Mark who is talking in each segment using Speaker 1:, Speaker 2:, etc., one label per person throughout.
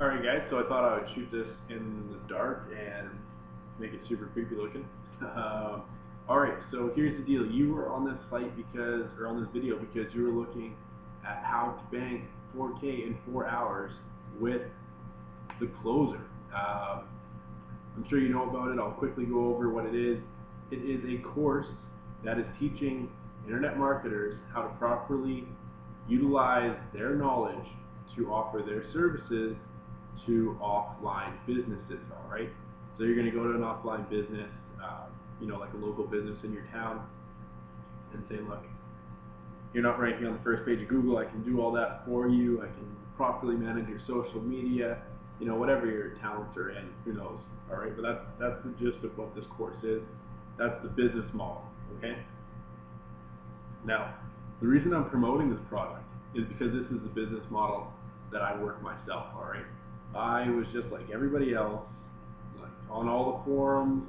Speaker 1: Alright guys, so I thought I would shoot this in the dark and make it super creepy looking. Alright, so here's the deal. You were on this site because, or on this video because you were looking at how to bank 4K in 4 hours with the closer. Um, I'm sure you know about it. I'll quickly go over what it is. It is a course that is teaching internet marketers how to properly utilize their knowledge to offer their services to offline businesses, all right? So you're going to go to an offline business, uh, you know, like a local business in your town, and say, look, you're not ranking on the first page of Google, I can do all that for you, I can properly manage your social media, you know, whatever your talents are in, who knows, all right? But that's, that's the gist of what this course is. That's the business model, okay? Now, the reason I'm promoting this product is because this is the business model that I work myself, all right? I was just like everybody else, like on all the forums,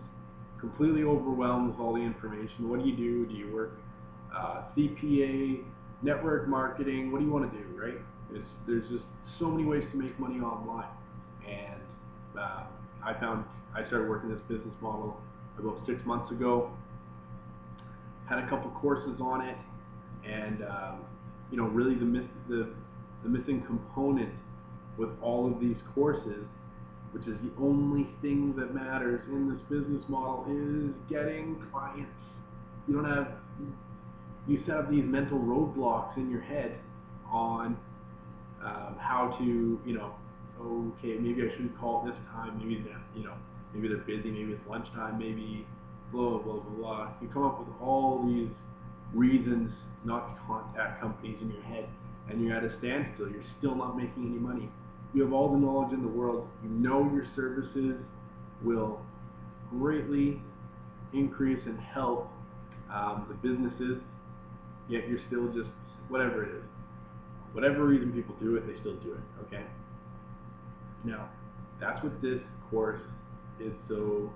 Speaker 1: completely overwhelmed with all the information. What do you do? Do you work uh, CPA, network marketing? What do you want to do, right? It's, there's just so many ways to make money online. And uh, I found, I started working this business model about six months ago. Had a couple courses on it, and um, you know, really the, the the missing component with all of these courses, which is the only thing that matters in this business model, is getting clients. You don't have, you set up these mental roadblocks in your head on um, how to, you know, okay, maybe I shouldn't call this time, maybe they're, you know, maybe they're busy, maybe it's lunchtime, maybe blah, blah, blah, blah. You come up with all these reasons not to contact companies in your head and you're at a standstill. You're still not making any money. You have all the knowledge in the world. You know your services will greatly increase and help um, the businesses, yet you're still just whatever it is. Whatever reason people do it, they still do it, okay? Now, that's what this course is so,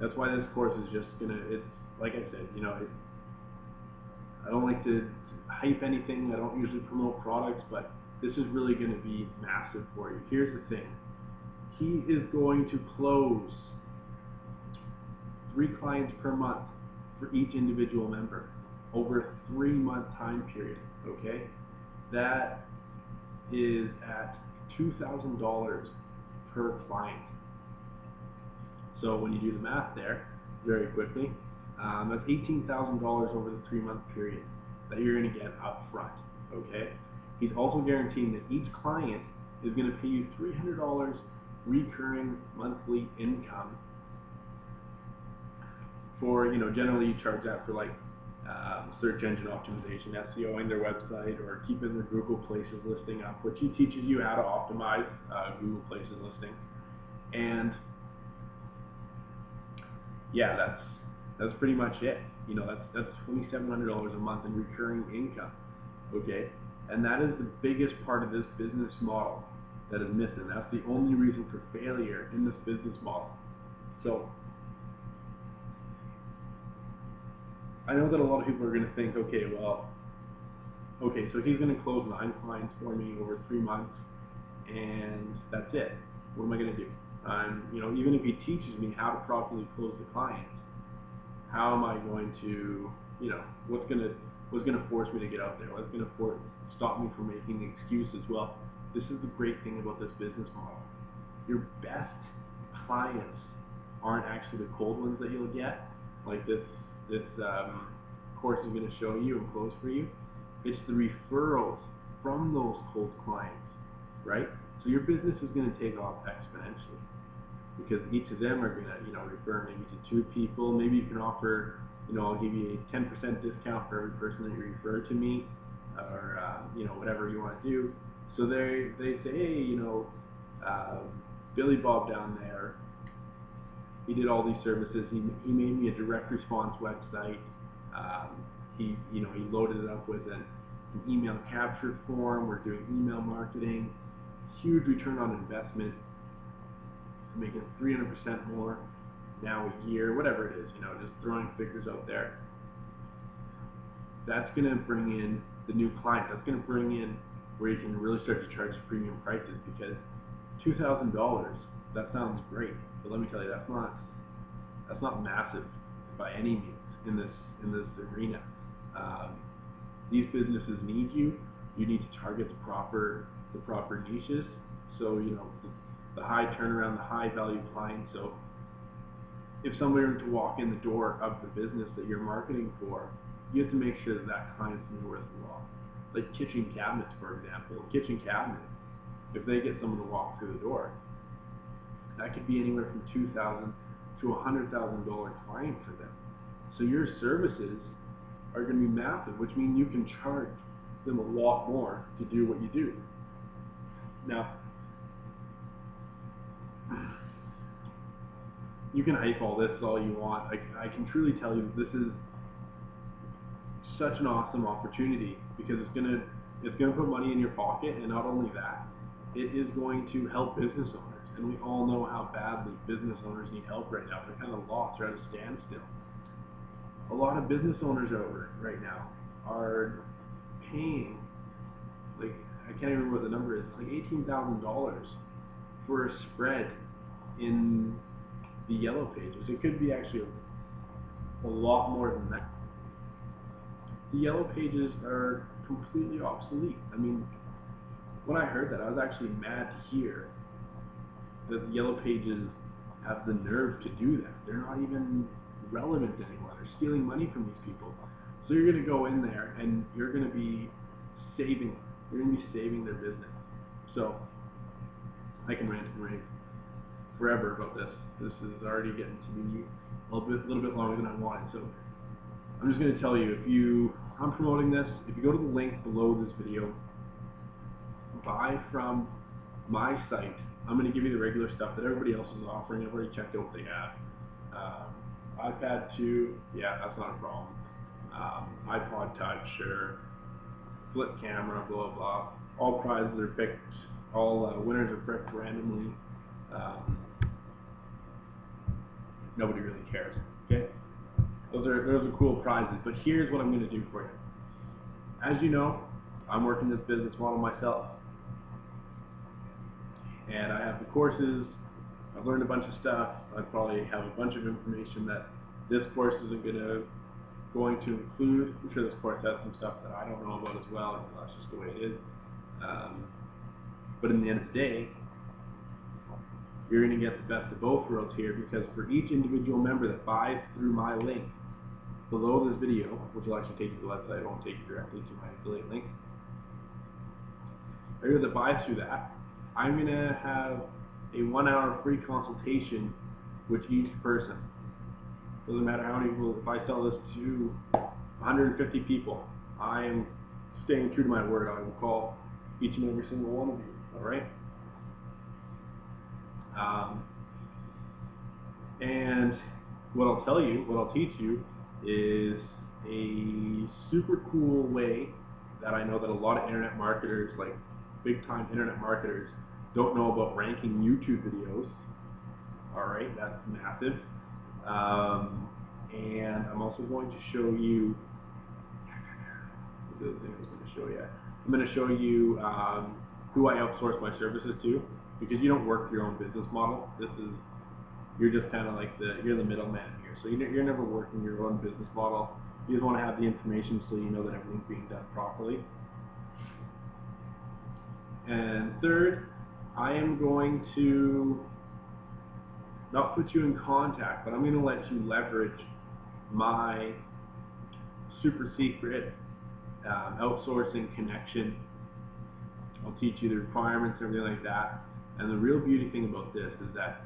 Speaker 1: that's why this course is just gonna, it's, like I said, you know, it, I don't like to hype anything. I don't usually promote products, but this is really going to be massive for you. Here's the thing. He is going to close three clients per month for each individual member over a three month time period. Okay? That is at $2,000 per client. So when you do the math there, very quickly, um, that's $18,000 over the three month period that you're going to get up front. Okay? He's also guaranteeing that each client is going to pay you $300 recurring monthly income for, you know, generally you charge that for like um, search engine optimization, SEO in their website, or keeping their Google Places listing up, which he teaches you how to optimize uh, Google Places listing. And yeah, that's that's pretty much it. You know, that's that's $2,700 a month in recurring income. Okay, and that is the biggest part of this business model that is missing. That's the only reason for failure in this business model. So I know that a lot of people are going to think, okay, well, okay, so he's going to close nine clients for me over three months, and that's it. What am I going to do? Um, you know, even if he teaches me how to properly close the clients, how am I going to, you know, what's going to what's going to force me to get out there? What's going to stop me from making the excuses? Well, this is the great thing about this business model. Your best clients aren't actually the cold ones that you'll get, like this this um, course is going to show you and close for you. It's the referrals from those cold clients, right? So your business is going to take off exponentially because each of them are going to, you know, refer maybe to two people. Maybe you can offer, you know, I'll give you a 10% discount for every person that you refer to me, or uh, you know, whatever you want to do. So they they say, hey, you know, uh, Billy Bob down there, he did all these services. He he made me a direct response website. Um, he you know he loaded it up with an, an email capture form. We're doing email marketing. Huge return on investment making 300% more now a year, whatever it is, you know, just throwing figures out there. That's going to bring in the new client. That's going to bring in where you can really start to charge premium prices because two thousand dollars. That sounds great, but let me tell you, that's not that's not massive by any means in this in this arena. Um, these businesses need you. You need to target the proper the proper niches. So you know the, the high turnaround, the high value clients. So if somebody were to walk in the door of the business that you're marketing for, you have to make sure that that client's worth worthwhile. Like kitchen cabinets, for example. Kitchen cabinets, if they get someone to walk through the door, that could be anywhere from two thousand to a hundred thousand dollar client for them. So your services are going to be massive, which means you can charge them a lot more to do what you do. Now, you can hype all this all you want. I, I can truly tell you this is such an awesome opportunity because it's gonna it's gonna put money in your pocket, and not only that, it is going to help business owners. And we all know how badly business owners need help right now. They're kind of lost. They're at a standstill. A lot of business owners out right now are paying like I can't even remember what the number is. Like eighteen thousand dollars for a spread in the yellow pages. It could be actually a lot more than that. The yellow pages are completely obsolete. I mean, when I heard that, I was actually mad to hear that the yellow pages have the nerve to do that. They're not even relevant anymore. They're stealing money from these people. So you're going to go in there and you're going to be saving, you're going to be saving their business. So I can rant and rave forever about this. This is already getting to be a little bit, little bit longer than I wanted. So I'm just going to tell you, if you, I'm promoting this, if you go to the link below this video, buy from my site. I'm going to give you the regular stuff that everybody else is offering. I've already checked out what they have. Um, iPad 2, yeah, that's not a problem. Um, iPod Touch or flip camera, blah, blah. All prizes are picked, all uh, winners are picked randomly. Um, nobody really cares? Those are, those are cool prizes, but here's what I'm going to do for you. As you know, I'm working this business model myself. And I have the courses, I've learned a bunch of stuff, I probably have a bunch of information that this course isn't going to going to include. I'm sure this course has some stuff that I don't know about as well, that's just the way it is. Um, but in the end of the day, you're going to get the best of both worlds here because for each individual member that buys through my link below this video, which will actually take you to the website, it won't take you directly to my affiliate link. Everyone that buys through that, I'm going to have a one hour free consultation with each person. Doesn't matter how many people, if I sell this to 150 people, I am staying true to my word. I will call each and every single one of you, alright? Um, and what I'll tell you, what I'll teach you, is a super cool way that I know that a lot of internet marketers, like big time internet marketers, don't know about ranking YouTube videos. Alright, that's massive. Um, and I'm also going to show you the other thing I was going to show you. I'm going to show you um, who I outsource my services to because you don't work your own business model. This is you're just kind of like the you're the middleman here. So you're, you're never working your own business model. You just want to have the information so you know that everything's being done properly. And third, I am going to not put you in contact, but I'm going to let you leverage my super secret um, outsourcing connection. I'll teach you the requirements and everything like that. And the real beauty thing about this is that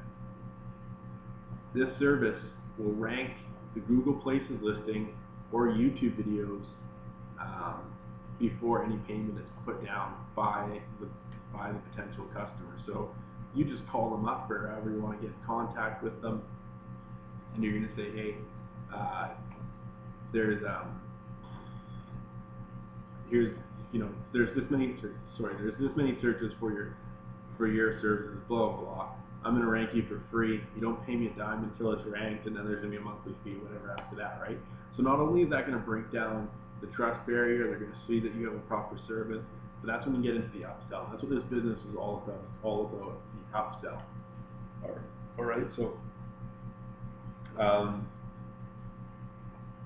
Speaker 1: this service will rank the Google Places listing or YouTube videos um, before any payment is put down by the by the potential customer. So you just call them up or however you want to get in contact with them, and you're going to say, hey, uh, there's um, here's you know there's this many sorry there's this many searches for your for your services, blah, blah, blah. I'm going to rank you for free. You don't pay me a dime until it's ranked, and then there's going to be a monthly fee, whatever after that, right? So not only is that going to break down the trust barrier, they're going to see that you have a proper service, But that's when you get into the upsell. That's what this business is all about. It's all about the upsell. All right. All right. So, um,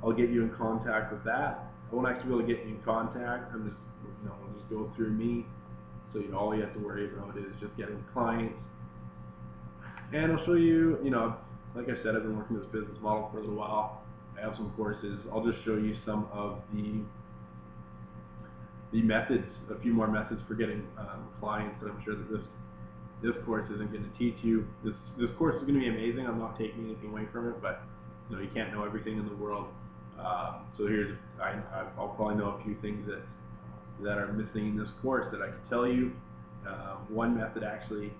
Speaker 1: I'll get you in contact with that. I won't actually be able to get you in contact. I'm just, you know, I'll just go through me. So, you know, all you have to worry about is just getting clients. And I'll show you, you know, like I said, I've been working this business model for a little while. I have some courses. I'll just show you some of the the methods, a few more methods for getting um, clients that I'm sure that this this course isn't going to teach you. This this course is going to be amazing. I'm not taking anything away from it, but you know you can't know everything in the world. Uh, so here's I, I'll probably know a few things that that are missing in this course that I can tell you. Uh, one method actually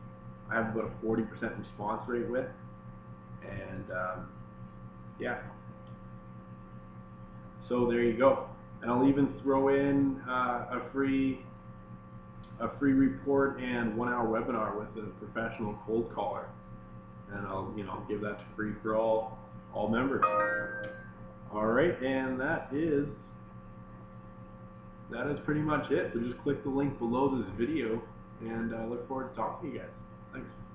Speaker 1: I have about a 40% response rate with, and um, yeah. So there you go. And I'll even throw in uh, a free a free report and one hour webinar with a professional cold caller. And I'll you know give that to free for all all members. All right, and that is that is pretty much it. So just click the link below this video, and I look forward to talking to you guys. Thanks.